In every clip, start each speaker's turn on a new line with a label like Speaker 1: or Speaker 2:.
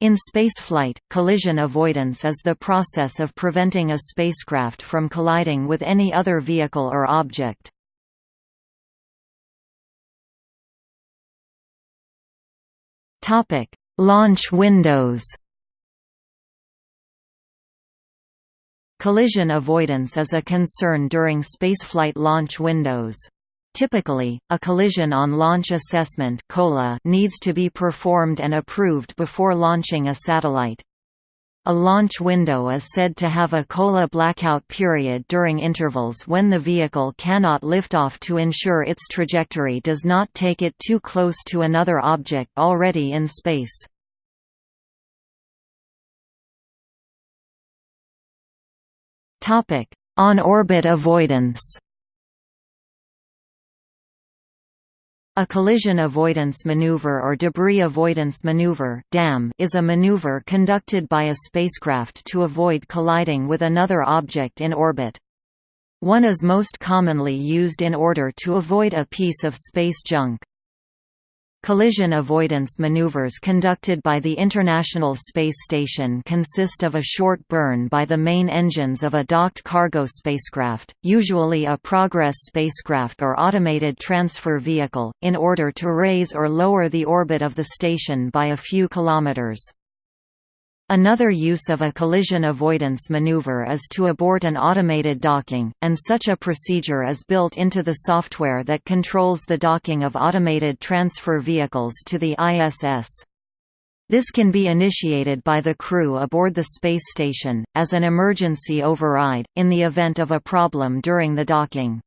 Speaker 1: In spaceflight, collision avoidance is the process of preventing a spacecraft from colliding with any other vehicle or object. Launch windows Collision avoidance is a concern during spaceflight launch windows. Typically, a collision on launch assessment needs to be performed and approved before launching a satellite. A launch window is said to have a COLA blackout period during intervals when the vehicle cannot lift off to ensure its trajectory does not take it too close to another object already in space. On-orbit avoidance A collision avoidance maneuver or debris avoidance maneuver is a maneuver conducted by a spacecraft to avoid colliding with another object in orbit. One is most commonly used in order to avoid a piece of space junk. Collision avoidance maneuvers conducted by the International Space Station consist of a short burn by the main engines of a docked cargo spacecraft, usually a Progress spacecraft or automated transfer vehicle, in order to raise or lower the orbit of the station by a few kilometers. Another use of a collision avoidance maneuver is to abort an automated docking, and such a procedure is built into the software that controls the docking of automated transfer vehicles to the ISS. This can be initiated by the crew aboard the space station, as an emergency override, in the event of a problem during the docking.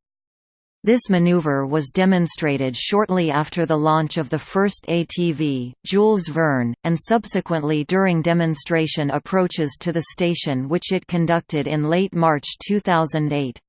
Speaker 1: This maneuver was demonstrated shortly after the launch of the first ATV, Jules Verne, and subsequently during demonstration approaches to the station which it conducted in late March 2008.